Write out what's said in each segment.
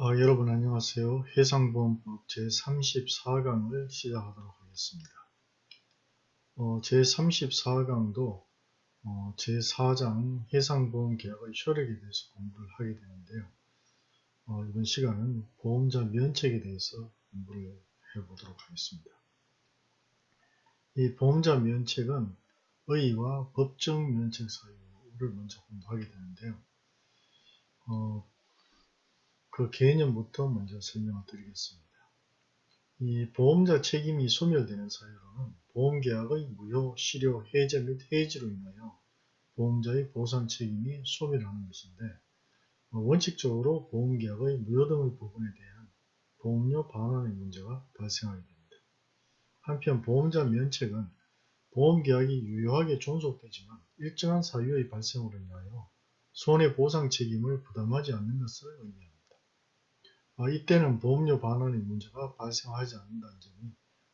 어, 여러분 안녕하세요. 해상보험법 제34강을 시작하도록 하겠습니다. 어, 제34강도 어, 제4장 해상보험 계약의 효력에 대해서 공부를 하게 되는데요. 어, 이번 시간은 보험자 면책에 대해서 공부를 해보도록 하겠습니다. 이 보험자 면책은 의의와 법정 면책 사유를 먼저 공부하게 되는데요. 어, 그 개념부터 먼저 설명을 드리겠습니다. 이 보험자 책임이 소멸되는 사유로는 보험계약의 무효, 실효, 해제 및 해지로 인하여 보험자의 보상 책임이 소멸하는 것인데 어, 원칙적으로 보험계약의 무효 등의 부분에 대한 보험료 반환의 문제가 발생하게 됩니다. 한편 보험자 면책은 보험계약이 유효하게 존속되지만 일정한 사유의 발생으로 인하여 손해보상 책임을 부담하지 않는 것을 의미합니다. 어, 이때는 보험료 반환의 문제가 발생하지 않는다는 점이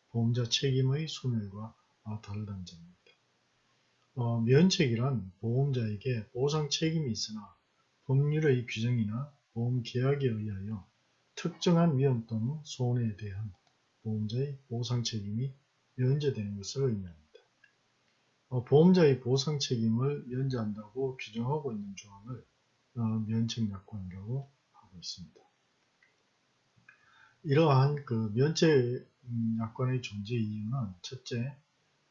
보험자 책임의 소멸과 아, 다르다는 점입니다. 어, 면책이란 보험자에게 보상 책임이 있으나 법률의 규정이나 보험 계약에 의하여 특정한 위험 또는 손해에 대한 보험자의 보상 책임이 면제되는 것을 의미합니다. 어, 보험자의 보상 책임을 면제한다고 규정하고 있는 조항을 어, 면책약관이라고 하고 있습니다. 이러한 그 면책 약관의 존재 이유는 첫째,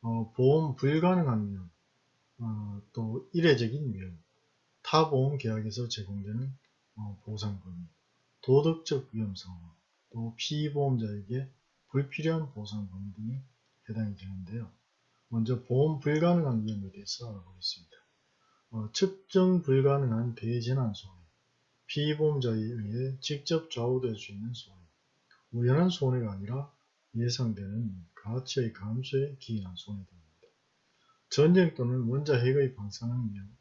어, 보험 불가능한 위험, 어, 또 이례적인 위험, 타 보험 계약에서 제공되는 어, 보상 범위, 도덕적 위험성, 또 피보험자에게 불필요한 보상 범위 등이 해당이 되는데요. 먼저 보험 불가능한 위험에 대해서 알아보겠습니다. 어, 측정 불가능한 대재난 손해, 피보험자에 의해 직접 좌우될 수 있는 손해, 우연한 손해가 아니라 예상되는 가치의 감소에 기인한 손해입니다. 전쟁 또는 원자 핵의 방사능 위험,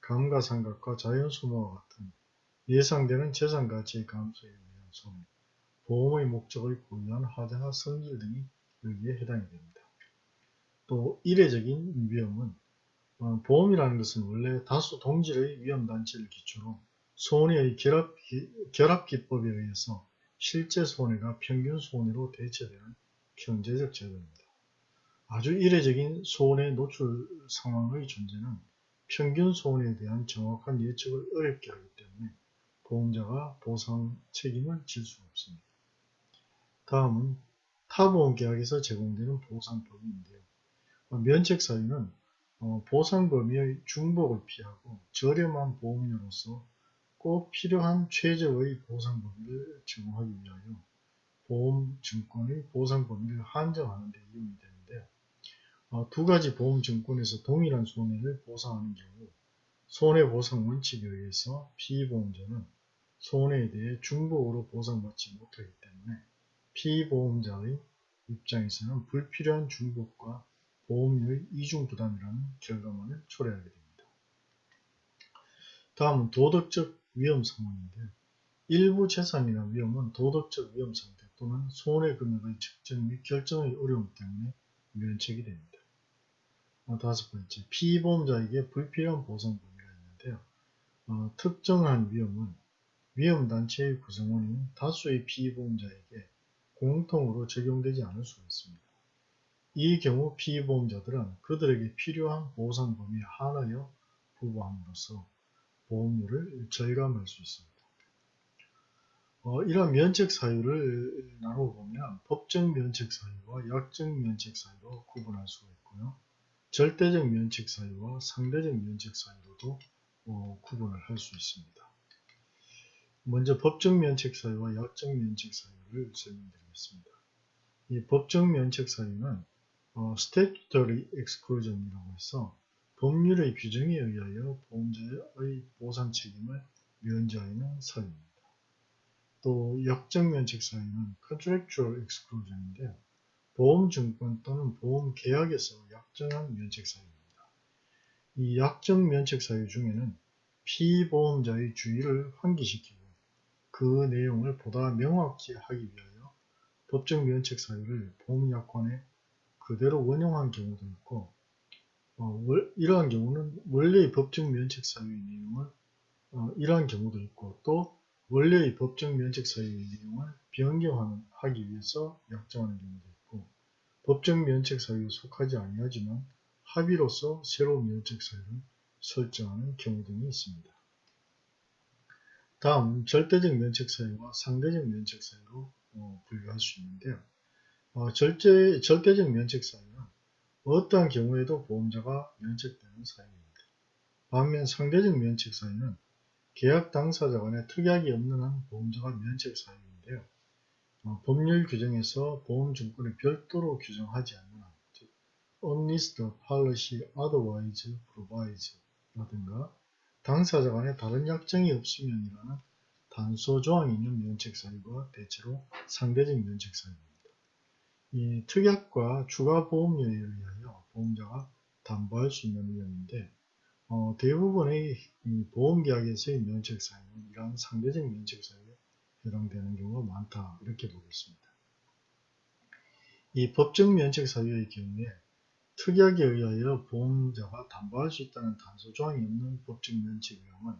감가상각과 자연소모와 같은 예상되는 재산 가치의 감소에 의한 손해, 보험의 목적을 고유한 하자나 성질 등이 여기에 해당이 됩니다. 또 이례적인 위험은 어, 보험이라는 것은 원래 다수 동질의 위험단체를 기초로 손해의 결합, 결합 기법에 의해서 실제 손해가 평균 손해로 대체되는 경제적 제도입니다. 아주 이례적인 손해 노출 상황의 존재는 평균 손해에 대한 정확한 예측을 어렵게 하기 때문에 보험자가 보상 책임을 질 수 없습니다. 다음은 타보험 계약에서 제공되는 보상 범위인데요. 면책 사유는 어, 보상 범위의 중복을 피하고 저렴한 보험료로서 꼭 필요한 최저의 보상 범위를 제공하기 위하여 보험증권의 보상 범위를 한정하는 데 이용이 되는데 어, 두 가지 보험증권에서 동일한 손해를 보상하는 경우 손해보상 원칙에 의해서 피보험자는 손해에 대해 중복으로 보상받지 못하기 때문에 피보험자의 입장에서는 불필요한 중복과 보험료의 이중부담이라는 결과만을 초래하게 됩니다. 다음은 도덕적 위험 상황인데 일부 재산이나 위험은 도덕적 위험 상태 또는 손해 금액의 측정 및 결정의 어려움 때문에 면책이 됩니다. 어, 다섯 번째, 피보험자에게 불필요한 보상 범위가 있는데요. 어, 특정한 위험은 위험단체의 구성원인 다수의 피보험자에게 공통으로 적용되지 않을 수가 있습니다. 이 경우 피보험자들은 그들에게 필요한 보상 범위에 한하여 부과함으로써 보험료를 절감할 수 있습니다. 어, 이러한 면책 사유를 나눠보면 법정 면책 사유와 약정 면책 사유로 구분할 수가 있고요. 절대적 면책 사유와 상대적 면책 사유로도 어, 구분을 할 수 있습니다. 먼저 법정 면책 사유와 약정 면책 사유를 설명드리겠습니다. 이 법정 면책 사유는 어, statutory exclusion이라고 해서 법률의 규정에 의하여 보험자의 보상 책임을 면제하는 사유입니다. 또 역정면책 사유는 contractual exclusion인데 보험증권 또는 보험계약에서 약정한 면책 사유입니다. 이 약정 면책 사유 중에는 피보험자의 주의를 환기시키고 그 내용을 보다 명확히 하기 위하여 법정 면책 사유를 보험약관에 그대로 원용한 경우도 있고 어, 이러한 경우는 원래의 법정 면책 사유의 내용을 어, 이러한 경우도 있고 또 원래의 법정 면책 사유의 내용을 변경하기 위해서 약정하는 경우도 있고 법정 면책 사유에 속하지 아니하지만 합의로서 새로운 면책 사유를 설정하는 경우 등이 있습니다. 다음 절대적 면책 사유와 상대적 면책 사유로 어, 분류할 수 있는데요. 어, 절대, 절대적 면책 사유는 어떠한 경우에도 보험자가 면책되는 사유입니다. 반면 상대적 면책 사유는 계약 당사자 간에 특약이 없는 한 보험자가 면책 사유인데요. 어, 법률 규정에서 보험증권을 별도로 규정하지 않는 한, 즉, unless the policy otherwise provides 라든가 당사자 간에 다른 약정이 없으면이라는 단서 조항이 있는 면책 사유가 대체로 상대적 면책 사유입니다. 이 특약과 추가 보험료에 의하여 보험자가 담보할 수 있는 위험인데 어, 대부분의 보험계약에서의 면책 사유는 이러한 상대적 면책 사유에 해당되는 경우가 많다 이렇게 보겠습니다. 이 법정 면책 사유의 경우에 특약에 의하여 보험자가 담보할 수 있다는 단서 조항이 없는 법정 면책 위험은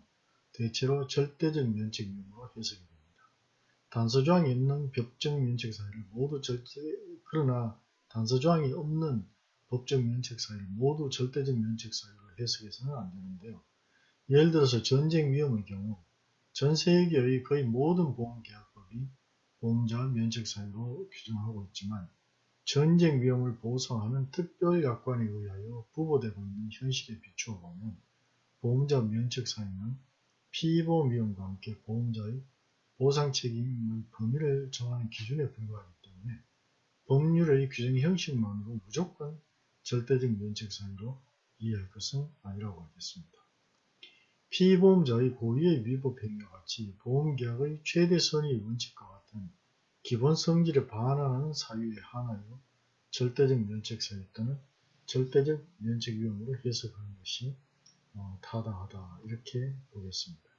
대체로 절대적 면책 위험으로 해석이 됩니다. 단서 조항이 없는 법정 면책 사유를 모두 절대 그러나 단서 조항이 없는 법정 면책 사유를 모두 절대적 면책 사유로 해석해서는 안 되는데요. 예를 들어서 전쟁 위험의 경우 전 세계의 거의 모든 보험계약법이 보험자 면책 사유로 규정하고 있지만 전쟁 위험을 보상하는 특별약관에 의하여 부보되고 있는 현실에 비추어 보면 보험자 면책 사유는 피보험 위험과 함께 보험자의 보상 책임의 범위를 정하는 기준에 불과하기 때문에 법률의 규정 형식만으로 무조건 절대적 면책 사유로 이해할 것은 아니라고 하겠습니다. 피보험자의 고의의 위법 행위와 같이 보험계약의 최대 선의 원칙과 같은 기본 성질에 반하는 사유에 한하여 절대적 면책 사유 또는 절대적 면책 위험으로 해석하는 것이 어, 타당하다 이렇게 보겠습니다.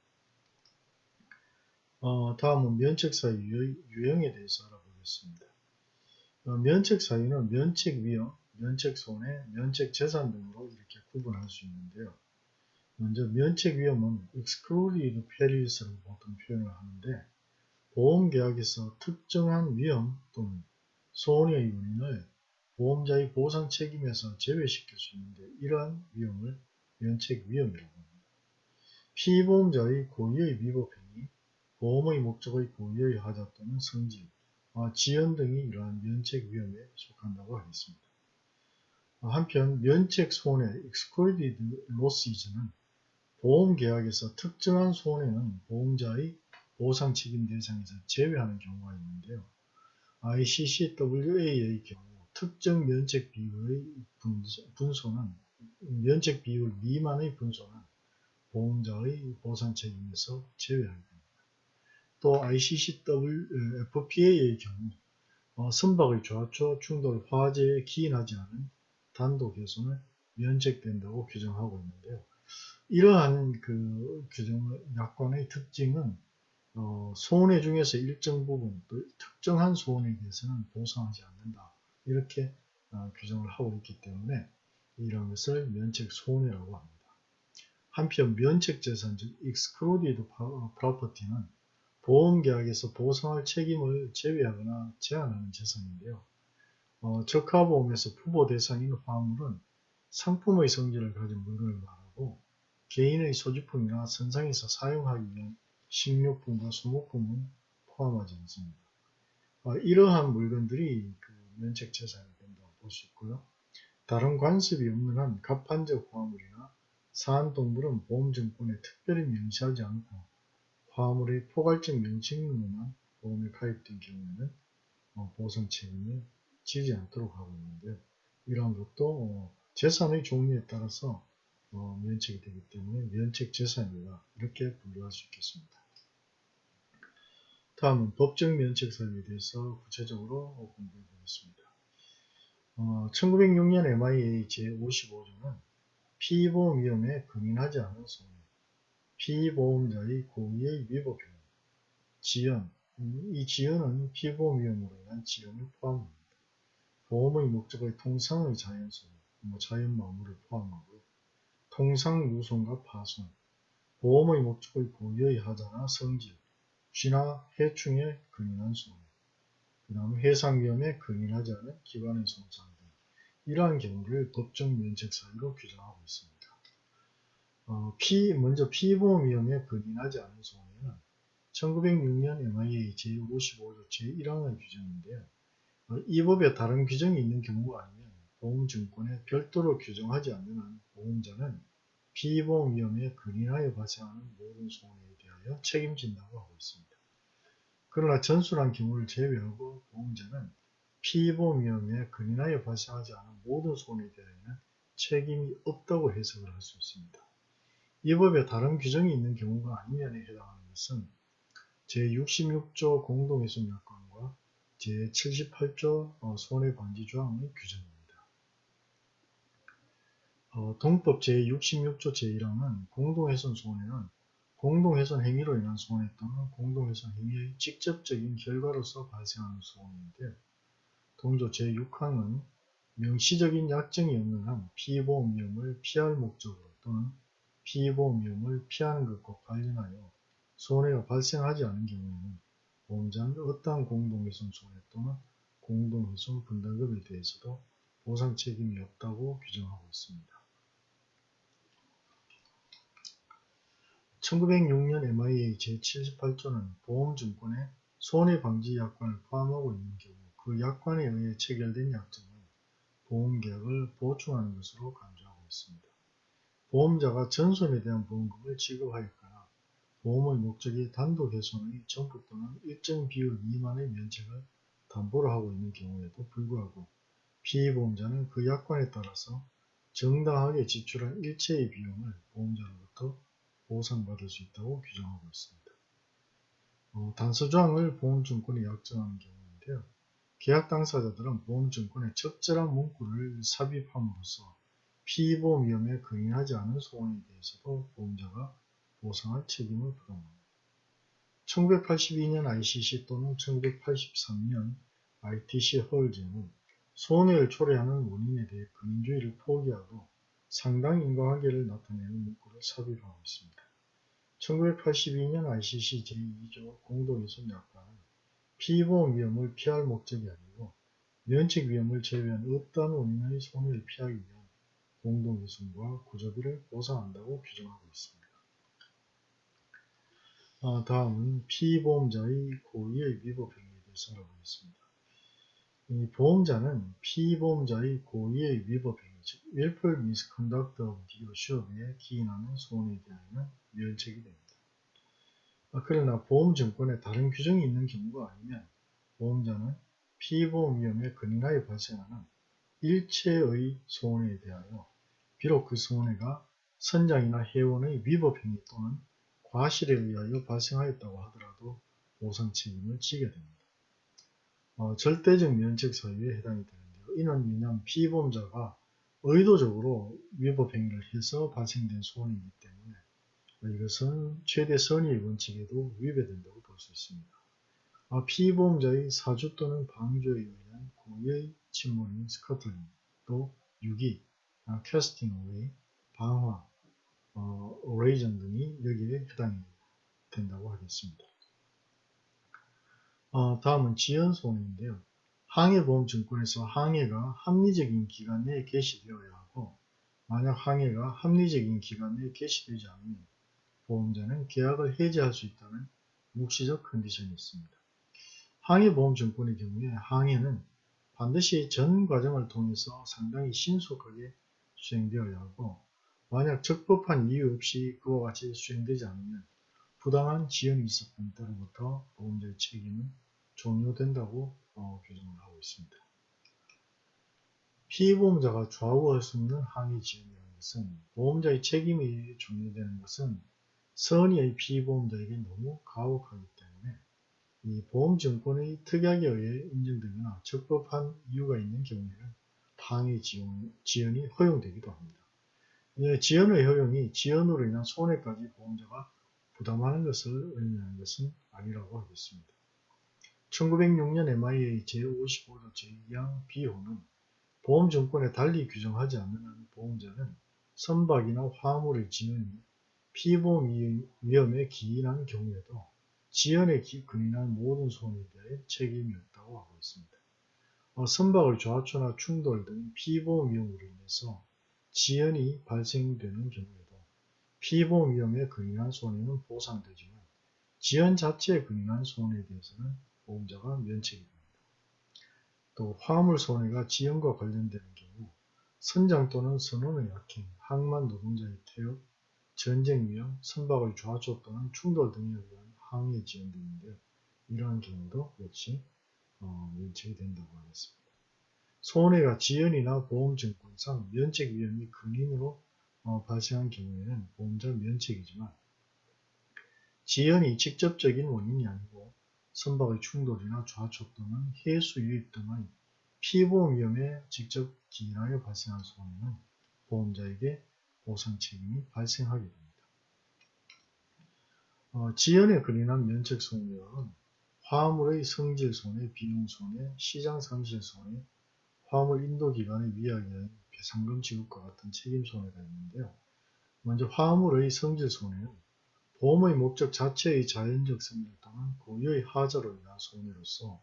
어, 다음은 면책 사유의 유형에 대해서 알아보겠습니다. 어, 면책 사유는 면책 위험, 면책 손해, 면책 재산 등으로 이렇게 구분할 수 있는데요. 먼저 면책 위험은 excluded perills라고 보통 표현을 하는데 보험계약에서 특정한 위험 또는 손해의 원인을 보험자의 보상 책임에서 제외시킬 수 있는데 이러한 위험을 면책 위험이라고 합니다. 피보험자의 고의의 위법 행위, 보험의 목적의 고의의 하자 또는 성질, 지연 등이 이러한 면책 위험에 속한다고 하겠습니다. 한편 면책 손해 excluded losses는 보험 계약에서 특정한 손해는 보험자의 보상 책임 대상에서 제외하는 경우가 있는데요. ICCWA의 경우 특정 면책 비율의 분소는 면책 비율 미만의 분소는 보험자의 보상 책임에서 제외하게 됩니다. 또 ICCWFPA의 경우 어, 선박의 좌초 충돌 화재에 기인하지 않은 단독 훼손을 면책된다고 규정하고 있는데요. 이러한 그 규정 약관의 특징은 어, 손해 중에서 일정 부분 또 특정한 손해에 대해서는 보상하지 않는다 이렇게 어, 규정을 하고 있기 때문에 이런 것을 면책 손해라고 합니다. 한편 면책 재산 즉 excluded property는 보험계약에서 보상할 책임을 제외하거나 제한하는 재산인데요. 어, 적하보험에서 부보 대상인 화물은 상품의 성질을 가진 물건을 말하고 개인의 소지품이나 선상에서 사용하기 위한 식료품과 소모품은 포함하지 않습니다. 어, 이러한 물건들이 그 면책 재산이 된다고 볼 수 있고요. 다른 관습이 없는 한 갑판적 화물이나 사안동물은 보험증권에 특별히 명시하지 않고 화물의 포괄적 명칭으로만 보험에 가입된 경우에는 어, 보상 책임이 지지 않도록 하고 있는데 이러한 것도 어, 재산의 종류에 따라서 어, 면책이 되기 때문에 면책 재산이다 이렇게 분류할 수 있겠습니다. 다음은 법정 면책 사유에 대해서 구체적으로 공부해 보겠습니다. 어, 1906년 MIA 제55조는 피보험 위험에 근인하지 않은 손해, 피보험자의 고의의 위법 행위, 지연, 이 지연은 피보험 위험으로 인한 지연을 포함합니다. 보험의 목적의 통상의 자연성, 뭐 자연 마무를 포함하고 통상 유손과 파손, 보험의 목적의 고유의 하자나 성질, 쥐나 해충에 근인한 손해, 그 다음 해상 위험에 근인하지 않은 기관의 손상 등 이러한 경우를 법정 면책 사유로 규정하고 있습니다. 어, 피, 먼저 피보험 위험에 근인하지 않은 손해는 1906년 MIA 제55조 제1항의 규정인데요. 어, 이 법에 다른 규정이 있는 경우가 아니면 보험증권에 별도로 규정하지 않는 한 보험자는 피보험 위험에 근인하여 발생하는 모든 손해에 대하여 책임진다고 하고 있습니다. 그러나 전술한 경우를 제외하고 보험자는 피보험 위험에 근인하여 발생하지 않은 모든 손해에 대하여는 책임이 없다고 해석을 할 수 있습니다. 이 법에 다른 규정이 있는 경우가 아니면에 해당하는 것은 제66조 공동훼손약관과 제78조 어, 손해방지조항의 규정입니다. 어, 동법 제66조 제1항은 공동훼손 손해는 공동훼손 행위로 인한 손해 또는 공동훼손 행위의 직접적인 결과로서 발생하는 손해인데요. 동조 제6항은 명시적인 약정이 없는 한 피보험 위험을 피할 목적으로 또는 피보험 위험을 피하는 것과 관련하여 손해가 발생하지 않은 경우에는 보험자는 어떠한 공동훼손 손해 또는 공동훼손 분담금에 대해서도 보상 책임이 없다고 규정하고 있습니다. 1906년 MIA 제78조는 보험증권에 손해방지 약관을 포함하고 있는 경우 그 약관에 의해 체결된 약정은 보험계약을 보충하는 것으로 간주하고 있습니다. 보험자가 전손에 대한 보험금을 지급하였거나 보험의 목적이 단독 훼손의 전부 또는 일정 비율 미만의 면책을 담보로 하고 있는 경우에도 불구하고 피보험자는 그 약관에 따라서 정당하게 지출한 일체의 비용을 보험자로부터 보상받을 수 있다고 규정하고 있습니다. 어, 단서조항을 보험증권에 약정하는 경우인데요. 계약 당사자들은 보험증권에 적절한 문구를 삽입함으로써 피보험 위험에 근인하지 않은 소원에 대해서도 보험자가 보상할 책임을 부담합니다. 1982년 ICC 또는 1983년 ITC 허울제는 손해를 초래하는 원인에 대해 근인주의를 포기하고 상당 인과관계를 나타내는 문구를 삽입하고 있습니다. 1982년 ICC 제2조 공동훼손 약관은 피보험 위험을 피할 목적이 아니고 면책 위험을 제외한 어떠한 원인의 손해를 피하기 위한 공동훼손과 구조비를 보상한다고 규정하고 있습니다. 아, 다음은 피보험자의 고의의 위법 행위에 대해서 알아보겠습니다. 이 보험자는 피보험자의 고의의 위법 행위, 즉 willful misconduct of the assured에 기인하는 손해에 대하여는 면책이 됩니다. 아, 그러나 보험증권에 다른 규정이 있는 경우가 아니면 보험자는 피보험 위험에 근인하여 발생하는 일체의 손해에 대하여 비록 그 손해가 선장이나 회원의 위법 행위 또는 과실에 의하여 발생하였다고 하더라도 보상 책임을 지게 됩니다. 어, 절대적 면책 사유에 해당이 되는데요. 이는 왜냐하면 피보험자가 의도적으로 위법 행위를 해서 발생된 손해이기 때문에 이것은 최대 선의의 원칙에도 위배된다고 볼 수 있습니다. 아, 피보험자의 사주 또는 방조에 의한 고의의 침몰인 스커틀링, 또 유기, 아, 캐스팅 어웨이, 방화, 어, 오레이전 등이 여기에 해당이 된다고 하겠습니다. 어, 다음은 지연손해인데요. 항해보험증권에서 항해가 합리적인 기간 내에 개시되어야 하고 만약 항해가 합리적인 기간 내에 개시되지 않으면 보험자는 계약을 해지할 수 있다는 묵시적 컨디션이 있습니다. 항해보험증권의 경우에 항해는 반드시 전 과정을 통해서 상당히 신속하게 수행되어야 하고 만약 적법한 이유 없이 그와 같이 수행되지 않으면 부당한 지연이 있었던 때로부터 보험자의 책임은 종료된다고 어, 규정을 하고 있습니다. 피보험자가 좌우할 수 없는 항해 지연이라는 것은 보험자의 책임이 종료되는 것은 선의의 피보험자에게 너무 가혹하기 때문에 이 보험증권의 특약에 의해 인정되거나 적법한 이유가 있는 경우에는 항해 지연, 지연이 허용되기도 합니다. 예, 지연의 허용이 지연으로 인한 손해까지 보험자가 부담하는 것을 의미하는 것은 아니라고 하겠습니다. 1906년 MIA 제55조 제2항 B호는 보험증권에 달리 규정하지 않는 한 보험자는 선박이나 화물의 지연이 피보험 위험에 기인한 경우에도 지연에 기- 근인한 모든 손해에 대해 책임이 없다고 하고 있습니다. 어, 선박의 좌초나 충돌 등 피보험 위험으로 인해서 지연이 발생되는 경우에도 피보험 위험에 근인한 손해는 보상되지만 지연 자체에 근인한 손해에 대해서는 보험자가 면책이 됩니다. 또 화물 손해가 지연과 관련되는 경우 선장 또는 선원의 약행, 항만 노동자의 퇴업, 전쟁 위험, 선박의 좌초 또는 충돌 등에 의한 항해 지연 등인데요. 이러한 경우도 역시 어, 면책이 된다고 하겠습니다. 손해가 지연이나 보험증권상 면책 위험이 근인으로 어, 발생한 경우에는 보험자 면책이지만 지연이 직접적인 원인이 아니고 선박의 충돌이나 좌초 또는 해수 유입 등의 피보험 위험에 직접 기인하여 발생한 손해는 보험자에게 보상 책임이 발생하게 됩니다. 어, 지연에 근인한 면책 손해는 화물의 성질 손해, 비용 손해, 시장 상실 손해, 화물 인도 기간의 위약에 배상금 지급과 같은 책임 손해가 있는데요. 먼저 화물의 성질 손해는 보험의 목적 자체의 자연적 성질 또는 고유의 하자로 인한 손해로서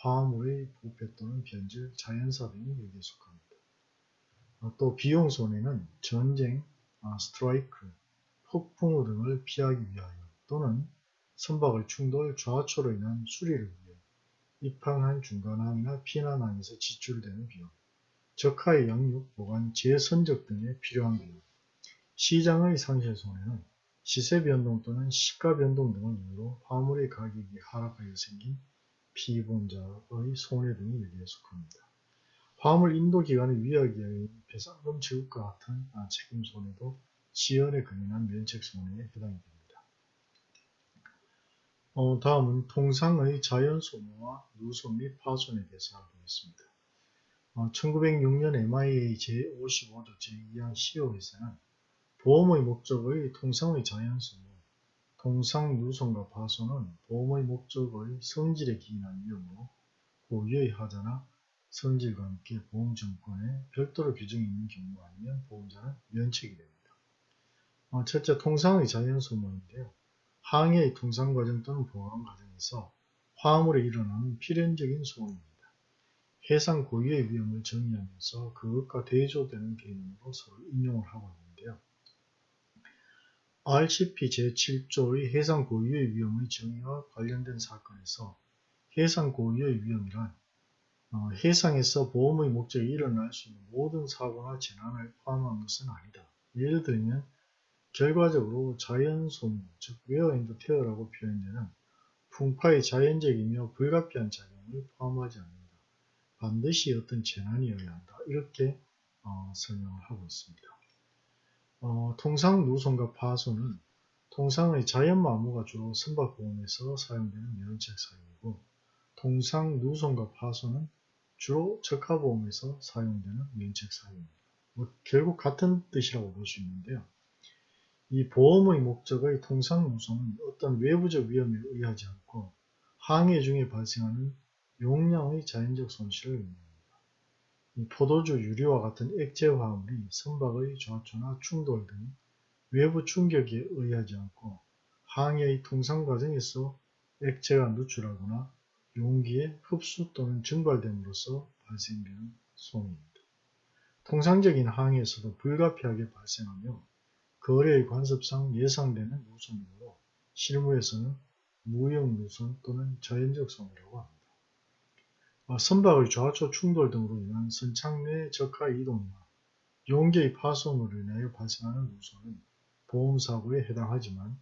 화물의 부패 또는 변질, 자연사 등이 여기에 속합니다. 어, 또 비용 손해는 전쟁, 아, 스트라이크, 폭풍우 등을 피하기 위하여 또는 선박의 충돌, 좌초로 인한 수리를 위해 입항한 중간항이나 피난항에서 지출되는 비용, 적하의 양육, 보관, 재선적 등에 필요한 비용, 시장의 상실 손해는 시세 변동 또는 시가 변동 등을 이유로 화물의 가격이 하락하여 생긴 피보험자의 손해 등이 여기에 속합니다. 화물 인도 기간의 의한 배상금 지급과 같은 아, 책임 손해도 지연에 근인한 면책 손해에 해당이 됩니다. 어, 다음은 통상의 자연 소모와 누손 및 파손에 대해서 알아보겠습니다. 어, 1906년 MIA 제55조 제2항 10호에서는 보험의 목적의 통상의 자연 소모, 통상 누손과 파손은 보험의 목적의 성질에 기인한 위험으로 고유의 하자나 성질과 함께 보험증권에 별도로 규정이 있는 경우 아니면 보험자는 면책이 됩니다. 어, 첫째, 통상의 자연 소모인데요. 항해의 통상 과정 또는 보관 과정에서 화물에 일어나는 필연적인 소음입니다. 해상 고유의 위험을 정의하면서 그것과 대조되는 개념으로 서로 인용을 하고 있는데요. RCP 제7조의 해상 고유의 위험의 정의와 관련된 사건에서 해상 고유의 위험이란 어, 해상에서 보험의 목적이 일어날 수 있는 모든 사고나 재난을 포함한 것은 아니다. 예를 들면 결과적으로 자연소모, 즉 wear and tear라고 표현되는 풍파의 자연적이며 불가피한 작용을 포함하지 않는다. 반드시 어떤 재난이어야 한다. 이렇게 어, 설명을 하고 있습니다. 어, 통상 누손과 파손은 통상의 자연마모가 주로 선박보험에서 사용되는 면책 사용이고 통상 누손과 파손은 주로 적하보험에서 사용되는 면책 사용입니다. 뭐 결국 같은 뜻이라고 볼 수 있는데요. 이 보험의 목적의 통상 누손은 어떤 외부적 위험에 의하지 않고 항해 중에 발생하는 용량의 자연적 손실을 의미합니다. 이 포도주, 유리와 같은 액체 화물이 선박의 좌초나 충돌 등 외부 충격에 의하지 않고 항해의 통상 과정에서 액체가 누출하거나 용기에 흡수 또는 증발됨으로써 발생되는 손해입니다. 통상적인 항해에서도 불가피하게 발생하며 거래의 관습상 예상되는 누손이므로 실무에서는 무형 누손 또는 자연적 손해라고 합니다. 아, 선박의 좌초 충돌 등으로 인한 선착 내 적하 이동이나 용계의 파손으로 인하여 발생하는 누손은 보험사고에 해당하지만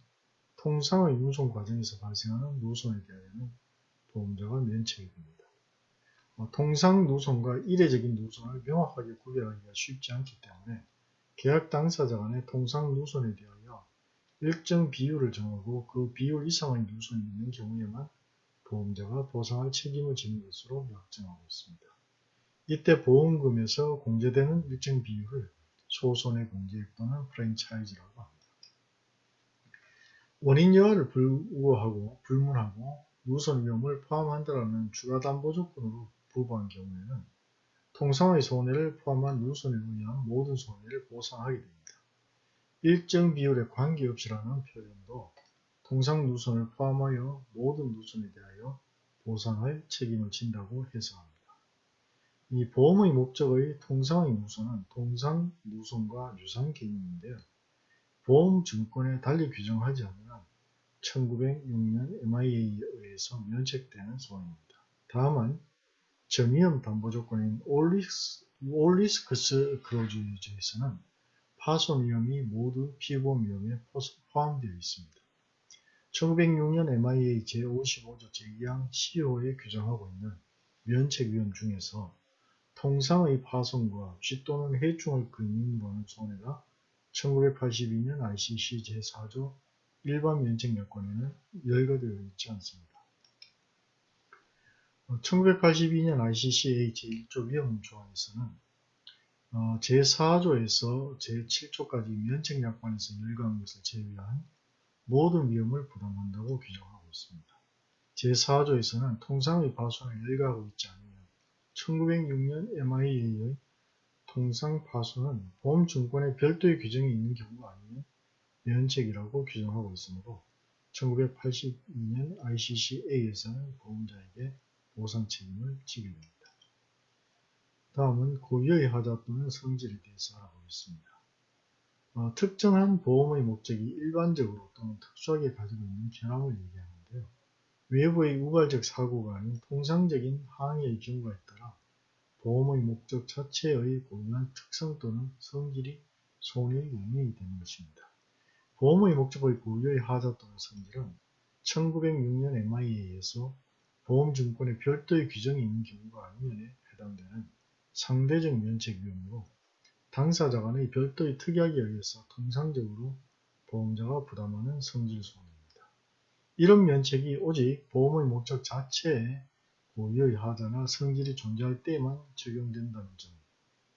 통상의 누손 과정에서 발생하는 누손에 대하여는 보험자가 면책이 됩니다. 어, 통상 누손과 이례적인 누손을 명확하게 구별하기가 쉽지 않기 때문에 계약 당사자 간의 통상 누손에 대하여 일정 비율을 정하고 그 비율 이상의 누손이 있는 경우에만 보험자가 보상할 책임을 지는 것으로 약정하고 있습니다. 이때 보험금에서 공제되는 일정 비율을 소손해 공제액 또는 프랜차이즈라고 합니다. 원인 여하를 불우하고 불문하고 누손 위험을 포함한다라는 주가담보 조건으로 부부한 경우에는 통상의 손해를 포함한 누손에 의한 모든 손해를 보상하게 됩니다. 일정 비율에 관계없이라는 표현도 통상 누선을 포함하여 모든 누선에 대하여 보상할 책임을 진다고 해석합니다. 이 보험의 목적의 통상의 누선은 통상 누선과 유사한 개념인데요. 보험증권에 달리 규정하지 않으면 1906년 MIA에 의해서 면책되는 소원입니다. 다만 저위험 담보 조건인 올리스크스 클로즈에서는 파손 위험이 모두 피보험 위험에 포함되어 있습니다. 1906년 MIA 제55조 제2항 CO에 규정하고 있는 면책 위험 중에서 통상의 파손과 쥐 또는 해충을 근인으로 손해가 1982년 ICC 제4조 일반 면책 여건에는 열거되어 있지 않습니다. 1982년 ICCA 제1조 위험 조항에서는 어, 제4조에서 제7조까지 면책약관에서 열거한 것을 제외한 모든 위험을 부담한다고 규정하고 있습니다. 제4조에서는 통상의 파손을 열거하고 있지 않으면 1906년 MIA의 통상 파손은 보험증권에 별도의 규정이 있는 경우가 아니면 면책이라고 규정하고 있으므로 1982년 ICCA에서는 보험자에게 보상 책임을 지게 됩니다. 다음은 고유의 하자 또는 성질에 대해서 알아보겠습니다. 어, 특정한 보험의 목적이 일반적으로 또는 특수하게 가지고 있는 결함을 얘기하는데요. 외부의 우발적 사고가 아닌 통상적인 항의의 경우에 따라 보험의 목적 자체의 고유한 특성 또는 성질이 손해에 영향이 되는 것입니다. 보험의 목적의 고유의 하자 또는 성질은 1906년 MIA에서 보험증권에 별도의 규정이 있는 경우가 아니면에 해당되는 상대적 면책 위험으로 당사자 간의 별도의 특약에 의해서 통상적으로 보험자가 부담하는 성질 손해입니다. 이런 면책이 오직 보험의 목적 자체에 고유의 하자나 성질이 존재할 때만 적용된다는 점,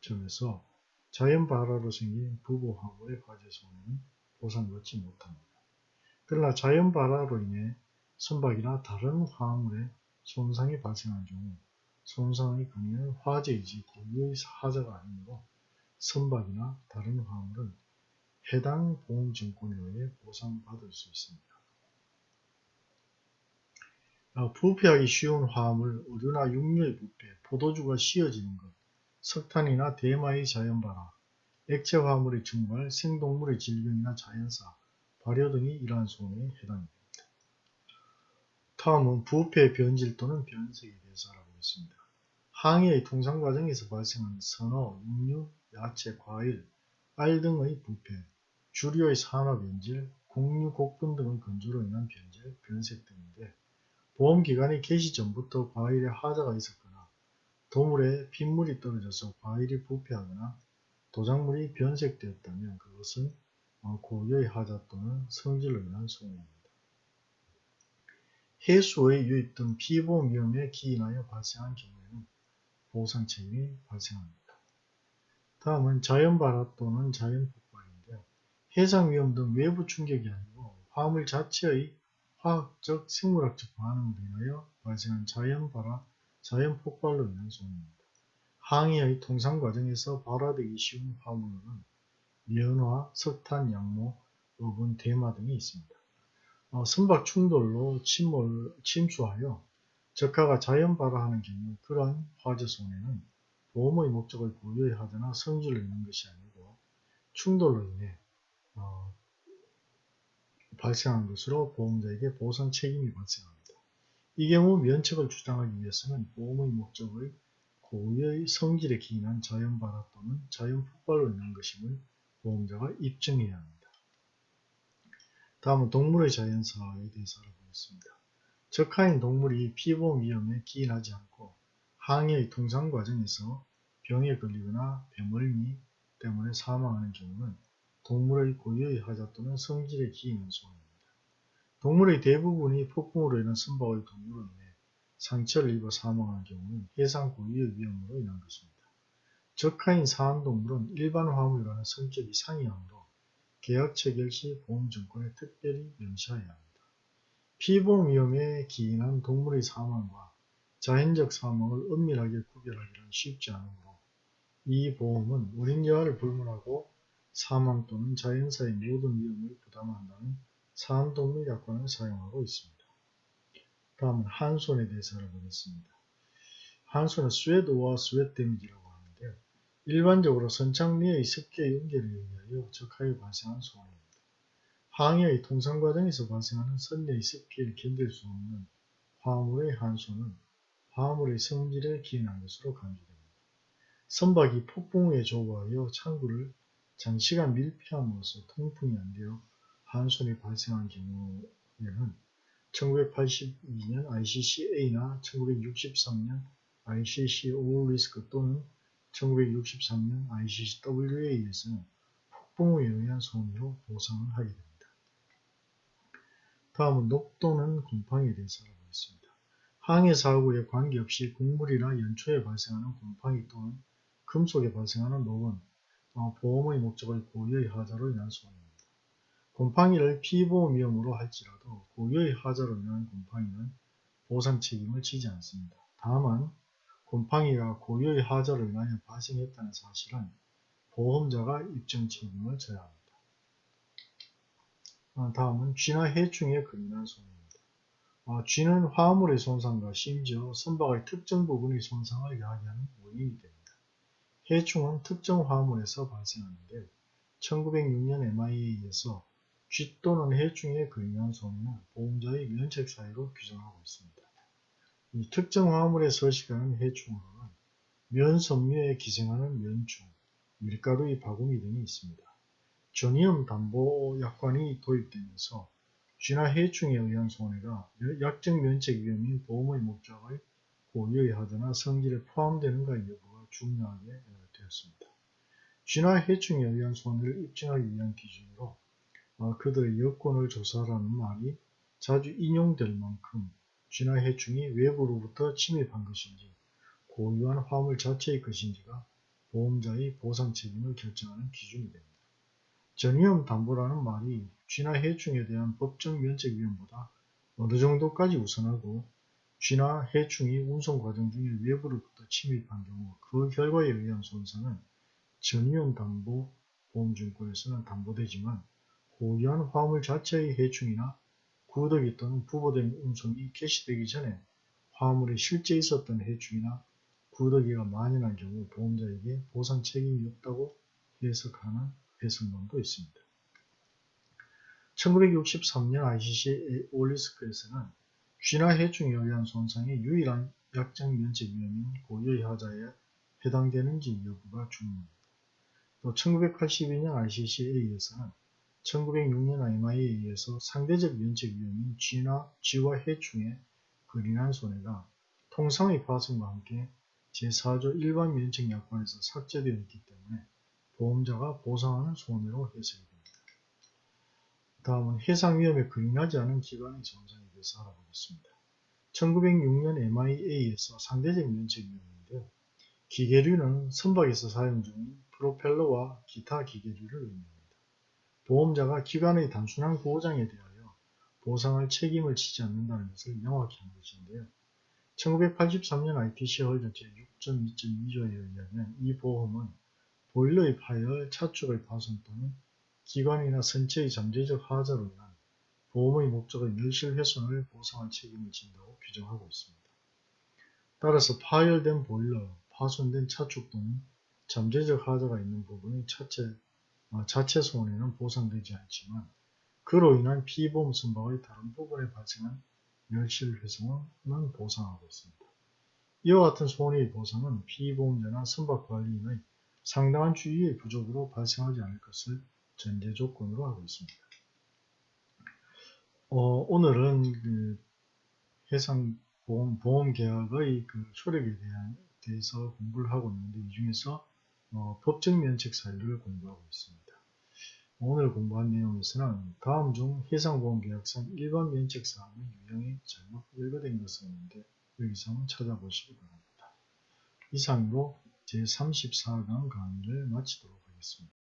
점에서 자연 발화로 생긴 부부 화물의 화재 손해는 보상받지 못합니다. 그러나 자연 발화로 인해 선박이나 다른 화물에 손상이 발생한 경우 손상의 근원은 화재이지 고유의 하자가 아니므로 선박이나 다른 화물은 해당 보험증권에 의해 보상받을 수 있습니다. 아, 부패하기 쉬운 화물, 의류나 육류의 부패, 포도주가 씌어지는 것, 석탄이나 대마의 자연발화, 액체 화물의 증발, 생동물의 질병이나 자연사, 발효 등이 이러한 손해에 해당됩니다. 다음은 부패 변질 또는 변색에 대해서 알아보겠습니다. 항해의 통상 과정에서 발생하는 선어, 육류, 야채, 과일, 알 등의 부패, 주류의 산화 변질, 곡류, 곡분 등의 건조로 인한 변질, 변색 등인데 보험기간이 개시 전부터 과일에 하자가 있었거나 도물에 핏물이 떨어져서 과일이 부패하거나 도작물이 변색되었다면 그것은 고유의 하자 또는 성질로 인한 손해입니다. 해수의 유입 등 피보험 위험에 기인하여 발생한 경우에는 보상 책임이 발생합니다. 다음은 자연발화 또는 자연폭발인데요. 해상 위험 등 외부 충격이 아니고 화물 자체의 화학적, 생물학적 반응으로 인하여 발생한 자연발화, 자연폭발로 인한 손해입니다. 항해의 통상 과정에서 발화되기 쉬운 화물은 면화, 석탄, 양모, 어분, 대마 등이 있습니다. 어, 선박 충돌로 침몰, 침수하여 적하가 자연 발화하는 경우 그러한 화재 손해는 보험의 목적을 고유히 하거나 성질로 있는 것이 아니고 충돌로 인해 어, 발생한 것으로 보험자에게 보상 책임이 발생합니다. 이 경우 면책을 주장하기 위해서는 보험의 목적의 고유의 성질에 기인한 자연 발화 또는 자연 폭발로 인한 것임을 보험자가 입증해야 합니다. 다음은 동물의 자연사에 대해서 알아보겠습니다. 적하인 동물이 피보험 위험에 기인하지 않고 항해의 통상 과정에서 병에 걸리거나 배멀미 때문에 사망하는 경우는 동물의 고유의 하자 또는 성질에 기인한 소원입니다. 동물의 대부분이 폭풍으로 인한 선박의 동물로 인해 상처를 입어 사망하는 경우는 해상 고유의 위험으로 인한 것입니다. 적하인 사항동물은 일반 화물과는 성격이 상이하므로 계약 체결 시 보험증권에 특별히 명시해야 합니다. 피보험 위험에 기인한 동물의 사망과 자연적 사망을 엄밀하게 구별하기는 쉽지 않으므로 이 보험은 운임 여하를 불문하고 사망 또는 자연사의 모든 위험을 부담한다는 사안동물 약관을 사용하고 있습니다. 다음은 한손에 대해서 알아보겠습니다. 한손은 sweat와 sweat damage라고. 일반적으로 선창 내의 습기의 응결에 의하여 적하에 발생한 손해입니다. 항해의 통상 과정에서 발생하는 선내의 습기를 견딜 수 없는 화물의 한손은 화물의 성질에 기인한 것으로 간주됩니다. 선박이 폭풍우에 조거하여 창구를 장시간 밀폐함으로써 통풍이 안 되어 한손이 발생한 경우에는 1982년 ICCA나 1963년 ICC 오리스크 또는 1963년 ICCW에 의해서는 폭풍우에 의한 손해로 보상을 하게 됩니다. 다음은 녹도는 곰팡이에 대해서 알아보겠습니다. 항해 사고에 관계없이 곡물이나 연초에 발생하는 곰팡이 또는 금속에 발생하는 녹은 어, 보험의 목적의 고유의 하자로 인한 손해입니다. 곰팡이를 피보험 위험으로 할지라도 고유의 하자로 인한 곰팡이는 보상 책임을 지지 않습니다. 다만 곰팡이가 고유의 하자로 인하여 발생했다는 사실은 보험자가 입증 책임을 져야 합니다. 어, 다음은 쥐나 해충에 근인한 손해입니다. 어, 쥐는 화물의 손상과 심지어 선박의 특정 부분의 손상을 야기하는 원인이 됩니다. 해충은 특정 화물에서 발생하는데 1906년 MIA에서 쥐 또는 해충에 근인한 손해는 보험자의 면책 사유로 규정하고 있습니다. 이 특정 화물에 서식하는 해충으로는 면섬유에 기생하는 면충, 밀가루의 바구니 등이 있습니다. 전이염 담보 약관이 도입되면서 쥐나 해충에 의한 손해가 약정 면책 위험인 보험의 목적의 고유의 하드나 성질에 포함되는가 여부가 중요하게 되었습니다. 쥐나 해충에 의한 손해를 입증하기 위한 기준으로 어, 그들의 여건을 조사하라는 말이 자주 인용될 만큼 쥐나 해충이 외부로부터 침입한 것인지 고유한 화물 자체의 것인지가 보험자의 보상 책임을 결정하는 기준이 됩니다. 전위험 담보라는 말이 쥐나 해충에 대한 법적 면책 위험보다 어느 정도까지 우선하고 쥐나 해충이 운송 과정 중에 외부로부터 침입한 경우 그 결과에 의한 손상은 전위험 담보 보험증권에서는 담보되지만 고유한 화물 자체의 해충이나 구더기 또는 부보된 운송이 개시되기 전에 화물에 실제 있었던 해충이나 구더기가 만연한 경우 보험자에게 보상 책임이 없다고 해석하는 배선론도 있습니다. 1963년 ICC 올리스크에서는 쥐나 해충에 의한 손상의 유일한 약정 면책 위험인 고유의 하자에 해당되는지 여부가 중요합니다. 또 1982년 ICCA에서는 1906년 IMI에 의해서 상대적 면책 위험인 쥐나 쥐와 해충에 근인한 손해가 통상의 파손과 함께 제4조 일반 면책 약관에서 삭제되어 있기 때문에 보험자가 보상하는 손해로 해석이 됩니다. 다음은 해상 위험에 근인하지 않은 기관의 정상에 대해서 알아보겠습니다. 1906년 MIA에서 상대적 면책 위험인데요. 기계류는 선박에서 사용 중인 프로펠러와 기타 기계류를 의미합니다. 보험자가 기관의 단순한 보호장에 대하여 보상할 책임을 지지 않는다는 것을 명확히 한 것인데요. 1983년 ITC 헐저 제6.2.2조에 의하면 이 보험은 보일러의 파열, 차축의 파손 또는 기관이나 선체의 잠재적 하자로 인한 보험의 목적의 멸실 훼손을 보상할 책임을 진다고 규정하고 있습니다. 따라서 파열된 보일러, 파손된 차축 또는 잠재적 하자가 있는 부분의 차체, 어, 자체 손해는 보상되지 않지만 그로 인한 피보험 선박의 다른 부분에 발생한 멸실 훼손은 보상하고 있습니다. 이와 같은 손해의 보상은 피보험자나 선박 관리인의 상당한 주의의 부족으로 발생하지 않을 것을 전제 조건으로 하고 있습니다. 어, 오늘은 그 해상보험 보험 계약의 그 효력에 대한, 대해서 공부를 하고 있는데 이 중에서 어, 법적 면책 사유를 공부하고 있습니다. 오늘 공부한 내용에서는 다음 중 해상보험계약상 일반 면책사항의 유형이 잘못 열거된 것은 있는데 여기서 한번 찾아보시기 바랍니다. 이상으로 제34강 강의를 마치도록 하겠습니다.